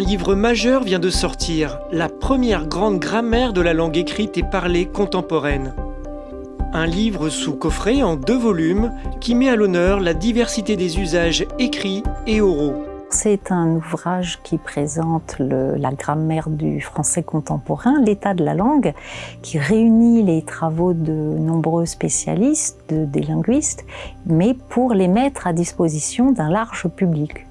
livre majeur vient de sortir, la première grande grammaire de la langue écrite et parlée contemporaine. Un livre sous coffret en deux volumes qui met à l'honneur la diversité des usages écrits et oraux. C'est un ouvrage qui présente la grammaire du français contemporain, l'état de la langue, qui réunit les travaux de nombreux spécialistes, des linguistes, mais pour les mettre à disposition d'un large public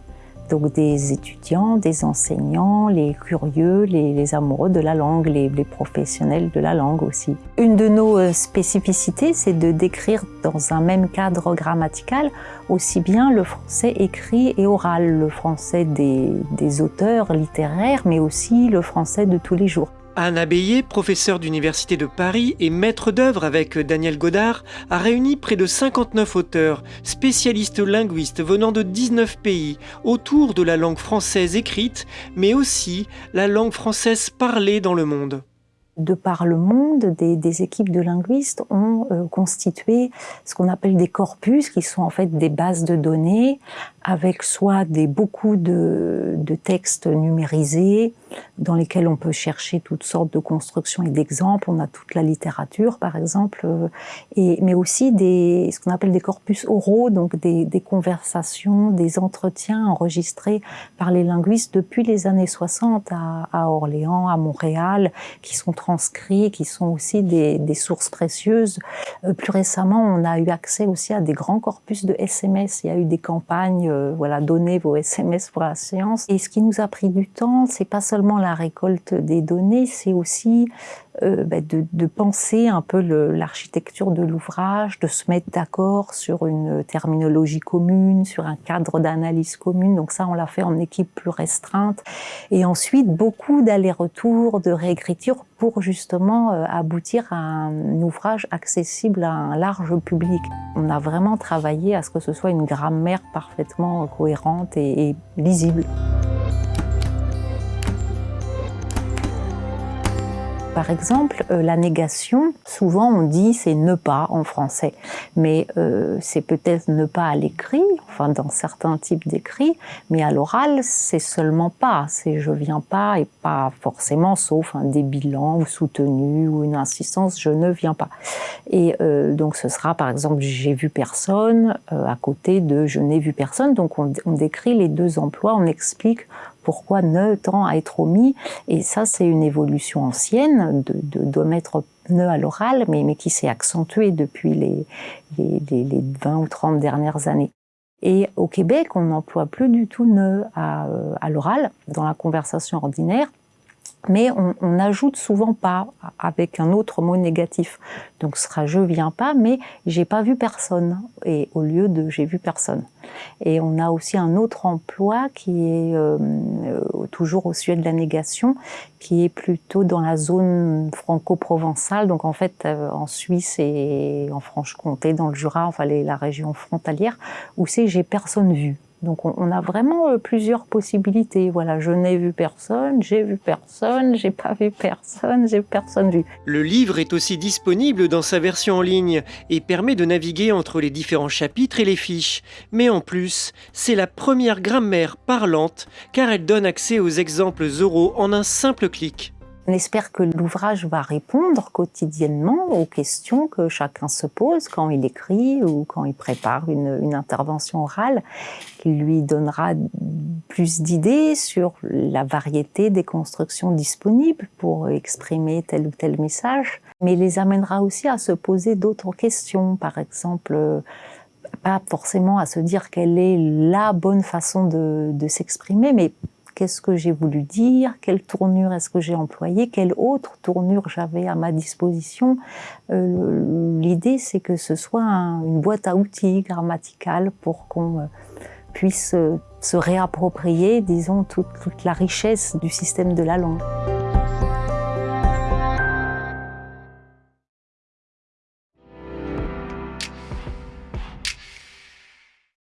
donc des étudiants, des enseignants, les curieux, les, amoureux de la langue, les, professionnels de la langue aussi. Une de nos euh, spécificités, c'est de décrire dans un même cadre grammatical aussi bien le français écrit et oral, le français des auteurs littéraires, mais aussi le français de tous les jours. Anne Abeyé, professeure d'Université de Paris et maître d'œuvre avec Daniel Godard, a réuni près de 59 auteurs, spécialistes linguistes venant de 19 pays, autour de la langue française écrite, mais aussi la langue française parlée dans le monde. De par le monde, des, équipes de linguistes ont euh, constitué ce qu'on appelle des corpus, qui sont en fait des bases de données, avec soit des, beaucoup de textes numérisés, dans lesquels on peut chercher toutes sortes de constructions et d'exemples. On a toute la littérature, par exemple, euh, mais aussi des, ce qu'on appelle des corpus oraux, donc des, conversations, des entretiens enregistrés par les linguistes depuis les années 60 à, Orléans, à Montréal, qui sont transcrits, qui sont aussi des, des sources précieuses. Euh, plus récemment, on a eu accès aussi à des grands corpus de SMS. Il y a eu des campagnes, euh, voilà, donnez vos SMS pour la séance. Et ce qui nous a pris du temps, c'est pas seulement la récolte des données, c'est aussi euh, bah, de, penser un peu l'architecture de l'ouvrage, de se mettre d'accord sur une terminologie commune, sur un cadre d'analyse commune. Donc ça, on l'a fait en équipe plus restreinte. Et ensuite, beaucoup d'allers-retours, de réécriture pour justement euh, aboutir à un ouvrage accessible à un large public. On a vraiment travaillé à ce que ce soit une grammaire parfaitement cohérente et lisible. Par exemple, euh, la négation, souvent on dit c'est ne pas en français, mais euh, c'est peut-être ne pas à l'écrit, enfin dans certains types d'écrits, mais à l'oral c'est seulement pas, c'est je viens pas et pas forcément sauf un débilant ou soutenu ou une insistance, je ne viens pas. Et euh, donc ce sera par exemple j'ai vu personne à côté de je n'ai vu personne, donc on, on décrit les deux emplois, on explique pourquoi ne tend à être omis. Et ça, c'est une évolution ancienne de, de, mettre ne à l'oral, mais, mais qui s'est accentuée depuis les, les, les, 20 ou 30 dernières années. Et au Québec, on n'emploie plus du tout ne à, euh, à l'oral dans la conversation ordinaire mais on n'ajoute souvent pas avec un autre mot négatif. Donc ce sera je viens pas, mais j'ai pas vu personne, et au lieu de j'ai vu personne. Et on a aussi un autre emploi qui est euh, euh, toujours au sujet de la négation, qui est plutôt dans la zone franco-provençale, donc en fait euh, en Suisse et en Franche-Comté, dans le Jura, enfin la région frontalière, où c'est j'ai personne vu. Donc on, a vraiment euh, plusieurs possibilités. Voilà, je n'ai vu personne, j'ai vu personne, j'ai pas vu personne, j'ai personne vu. Le livre est aussi disponible dans sa version en ligne et permet de naviguer entre les différents chapitres et les fiches. Mais en plus, c'est la première grammaire parlante car elle donne accès aux exemples oraux en un simple clic. On espère que l'ouvrage va répondre quotidiennement aux questions que chacun se pose quand il écrit ou quand il prépare une, intervention orale, qui lui donnera plus d'idées sur la variété des constructions disponibles pour exprimer tel ou tel message, mais les amènera aussi à se poser d'autres questions, par exemple pas forcément à se dire quelle est la bonne façon de, de s'exprimer, mais qu'est-ce que j'ai voulu dire, quelle tournure est-ce que j'ai employé, quelle autre tournure j'avais à ma disposition. Euh, l'idée, c'est que ce soit une boîte à outils grammaticale pour qu'on euh, puisse euh, se réapproprier, disons, toute la richesse du système de la langue.